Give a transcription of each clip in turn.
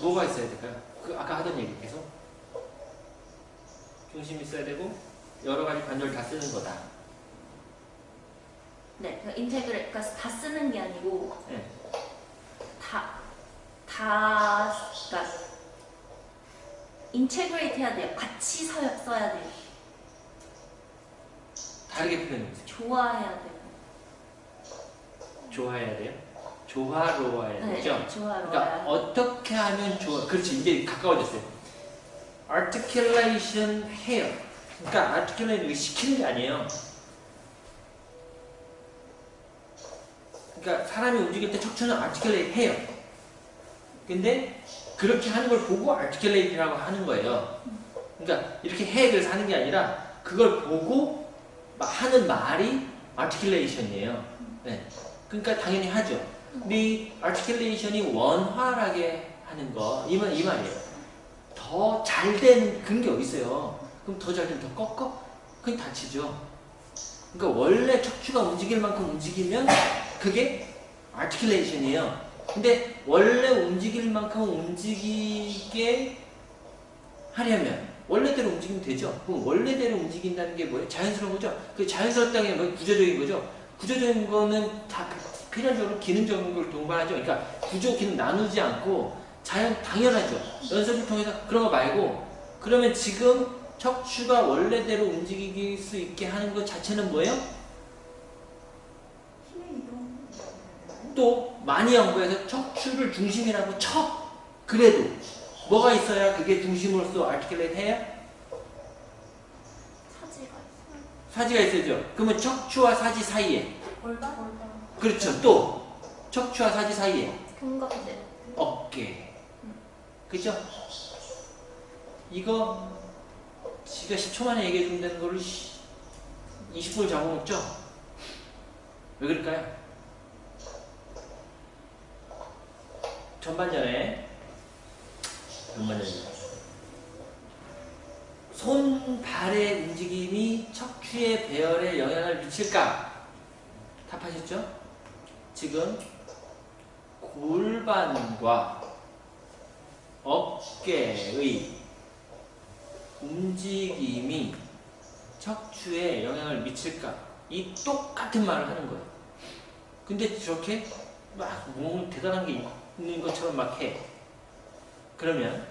뭐가 있어야 될까요? 그 아까 하던 얘기 계속 중심이 있어야 되고 여러 가지 관절 다 쓰는 거다. 네, 그 integra-, 그러니까 다 쓰는 게 아니고 네. 다, 다, 그러니까 integrate 해야 돼요. 같이 서, 써야 돼요. 다르게 표현해 보세요. 조화해야 돼요. 좋아해야 돼요. 조화로워야 네, 되죠. 좋아해야 그러니까 어떻게 하면 좋아? 그렇지 이제 가까워졌어요. articulation 해요. 그러니까 articulate 시키는 게 아니에요. 그러니까 사람이 움직일 때 척추는 articulate 해요. 근데 그렇게 하는 걸 보고 articulate라고 하는 거예요. 그러니까 이렇게 해 그래서 하는 게 아니라 그걸 보고 마- 하는 말이 articulation이에요. 네. 그러니까 당연히 하죠. 이 articulation이 원활하게 하는 거, 이, 말, 이 말이에요. 더 잘 된 그런 게 어딨어요. 그럼 더 잘 되면 더 꺾어? 그게 다치죠. 그러니까 원래 척추가 움직일 만큼 움직이면 그게 articulation이에요. 근데 원래 움직일 만큼 움직이게 하려면 원래대로 움직이면 되죠. 그럼 원래대로 움직인다는 게 뭐예요? 자연스러운 거죠. 그 자연스럽다는 게 뭐 구조적인 거죠. 구조적인 거는 다 필연적으로 기능적인 걸 동반하죠. 그러니까 구조 기능 나누지 않고 자연 당연하죠. 연습을 통해서 그런 거 말고 그러면 지금 척추가 원래대로 움직일 수 있게 하는 것 자체는 뭐예요? 힘의 이동. 또 많이 연구해서 척추를 중심이라고 쳐. 그래도 뭐가 있어야 그게 중심으로서 articulate 해야? 사지가 있어요. 사지가 있어야죠. 그러면 척추와 사지 사이에 골반? 골반. 그렇죠. 또 척추와 사지 사이에 견갑대. 어깨. 그죠? 이거 지가 10초 만에 얘기해 준다는 거를 20분을 잡아먹죠? 왜 그럴까요? 전반전에 전반전에 손, 발의 움직임이 척추의 배열에 영향을 미칠까? 답하셨죠? 지금 골반과 어깨의 움직임이 척추에 영향을 미칠까? 이 똑같은 말을 하는 거예요. 근데 저렇게 막 몸을 대단한 게 있는 것처럼 막 해. 그러면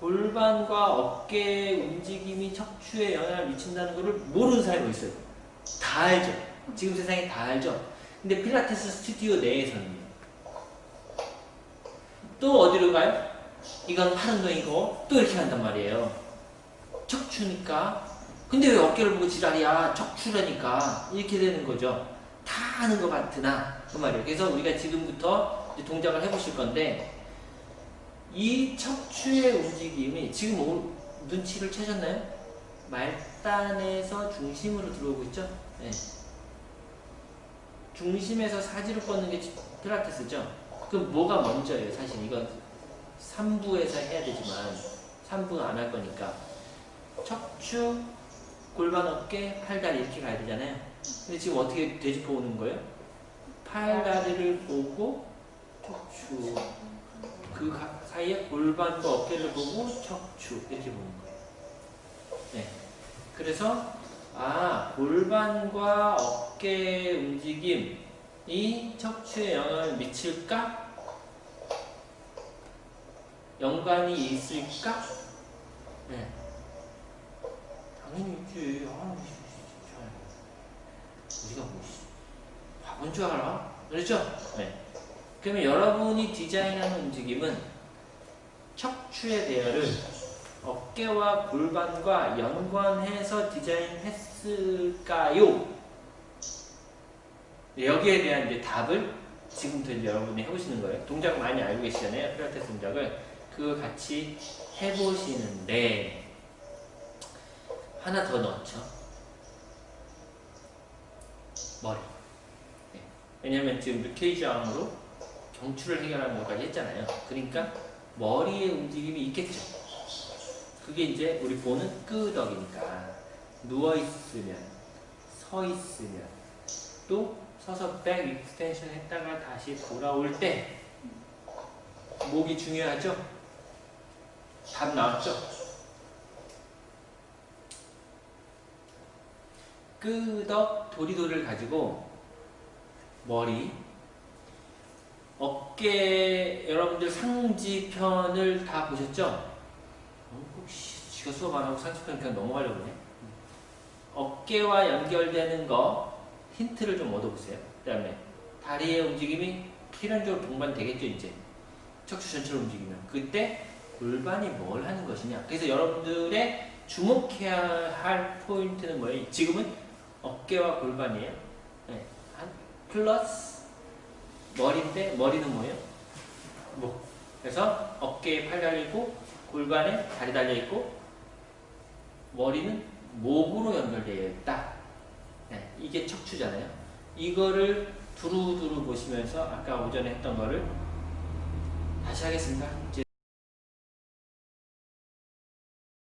골반과 어깨의 움직임이 척추에 영향을 미친다는 것을 모르는 사람이 있어요. 다 알죠. 지금 세상에 다 알죠. 근데 필라테스 스튜디오 내에서는 또 어디로 가요? 이건 팔 운동이고 또 이렇게 한단 말이에요. 척추니까. 근데 왜 어깨를 보고 지랄이야? 척추라니까. 이렇게 되는 거죠. 다 하는 것 같으나 그 말이에요. 그래서 우리가 지금부터 동작을 해보실 건데 이 척추의 움직임이 지금 오- 눈치를 채셨나요? 말단에서 중심으로 들어오고 있죠? 네. 중심에서 사지로 뻗는 게 필라테스죠? 그럼 뭐가 먼저예요? 사실 이건 3부에서 해야 되지만 3부는 안 할 거니까 척추, 골반, 어깨, 팔다리 이렇게 가야 되잖아요. 근데 지금 어떻게 되짚어 오는 거예요? 팔다리를 보고 척추 그 가- 사이에 골반과 어깨를 보고 척추 이렇게 보는 거예요. 네. 그래서 아 골반과 어깨의 움직임이 척추에 영향을 미칠까? 연관이 있을까? 네. 당연히 있지. 아. 우리가 뭐 씨, 바본 줄 알아? 그렇죠? 네. 그러면 여러분이 디자인하는 움직임은 척추의 대열을 어깨와 골반과 연관해서 디자인했을까요? 네, 여기에 대한 이제 답을 지금부터 이제 여러분이 해보시는 거예요. 동작 많이 알고 계시잖아요. 필라테스 동작을. 그거 같이 해보시는데 하나 더 넣죠. 머리. 네. 왜냐하면 지금 르케이지 암으로 경추를 해결하는 것까지 했잖아요. 그러니까 머리의 움직임이 있겠죠. 그게 이제 우리 보는 끄덕이니까 누워 있으면 서 있으면 또 서서 back extension 했다가 다시 돌아올 때 목이 중요하죠? 답 나왔죠? 끄덕 도리도리를 가지고 머리 어깨 여러분들 상지편을 다 보셨죠? 지가 수업 안 하고 상지편 그냥 넘어가려고 그러네. 어깨와 연결되는 거 힌트를 좀 얻어보세요. 그 다음에 다리의 움직임이 필연적으로 동반되겠죠 이제. 척추 전체로 움직이면. 그때 골반이 뭘 하는 것이냐. 그래서 여러분들의 주목해야 할 포인트는 뭐예요? 지금은 어깨와 골반이에요. 네. 한 플러스 머리인데 머리는 뭐예요? 목. 그래서 어깨에 팔 달려있고 골반에 다리 달려있고 머리는 목으로 연결되어 있다 네. 이게 척추잖아요 이거를 두루두루 보시면서 아까 오전에 했던 거를 다시 하겠습니다.